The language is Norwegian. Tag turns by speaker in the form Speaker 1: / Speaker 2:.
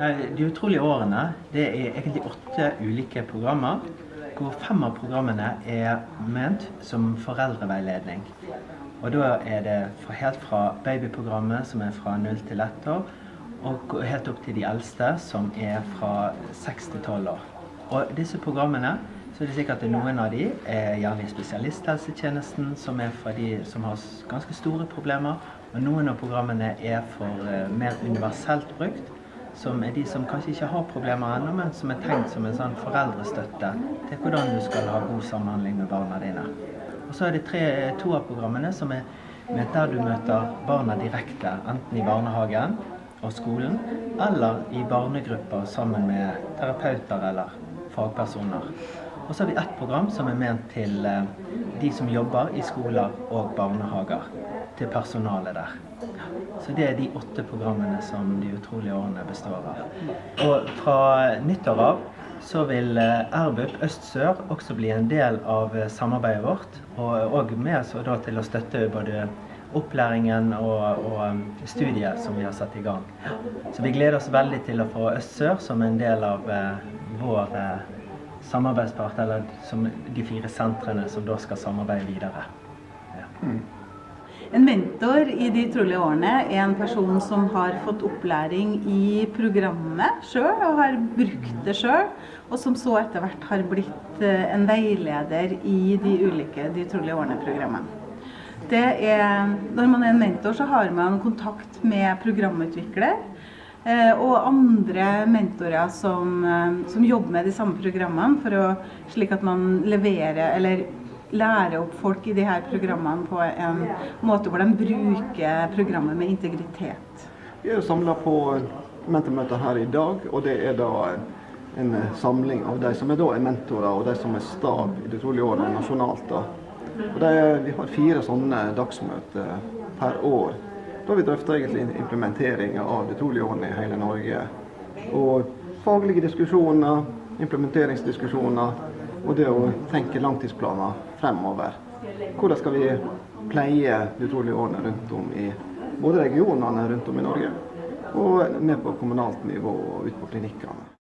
Speaker 1: De utrolige årene det er egentlig åtte ulike programmer, hvor fem av programmene er ment som foreldreveiledning. Og da er det helt fra babyprogrammet, som er fra 0 til 1 år, og helt opp til de eldste, som er fra 6 til 12 år. Og disse programmene, så er det sikkert at noen av de er gjerne i spesialisthelsetjenesten, som er for de som har ganske store problemer. Og noen av programmene er for mer universelt brukt, som er de som kanskje ikke har problemer ennå, men som er tenkt som en sånn foreldrestøtte til hvordan du skal ha god samhandling med barna dine. Og så er det tre, to av programmene som er der du møter barna direkte, enten i barnehagen og skolen, eller i barnegrupper sammen med terapeuter eller fagpersoner. Og så har vi ett program som er ment til de som jobber i skoler og barnehager. Til personalet der. Så det er de åtte programmene som De utrolige årene består av. Og fra nyttår av så vil RBUP Øst-Sør også bli en del av samarbeidet vårt. Og òg med oss til å støtte både opplæringen og, og, studiet som vi har satt i gang. Så vi gleder oss veldig til å få Øst-Sør som en del av vår samarbeidspart, eller som de fire sentrene som da skal samarbeide videre. Ja.
Speaker 2: En mentor i De utrolige årene er en person som har fått opplæring i programmet sjøl og har brukt det sjøl, og som så etter hvert har blitt en veileder i de ulike De utrolige årene-programmene. Det er, når man er en mentor, så har man kontakt med programutvikler og andre mentorer som, som jobber med de samme programmene, å, slik at man leverer eller lærer opp folk i de her programmene på en måte hvor de bruker programmet med integritet.
Speaker 3: Vi er samlet på mentormøter her i dag, og det er da en samling av de som er, er mentorer og de som er stab i det trolige året nasjonalt. Da. De, vi har fire sånne dagsmøter per år. Da vi drøfter egentlig implementeringa av det trolige året i hele Norge. Og faglige diskusjoner, implementeringsdiskusjoner, og det å tenke langtidsplaner fremover. Hvordan skal vi pleie de utrolige årene rundt om i både regionene rundt om i Norge, og med på kommunalt nivå og ut på klinikkene.